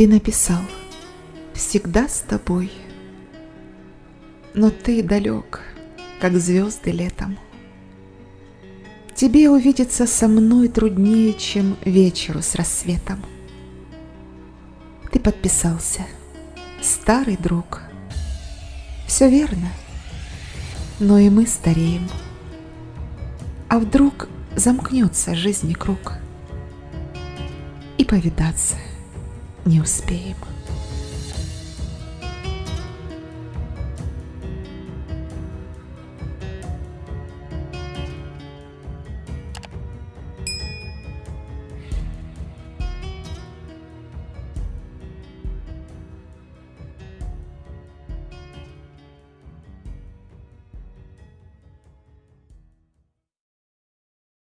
Ты написал «Всегда с тобой», но ты далек, как звезды летом. Тебе увидеться со мной труднее, чем вечеру с рассветом. Ты подписался, старый друг. Все верно, но и мы стареем. А вдруг замкнется жизни круг, и повидаться не успеем.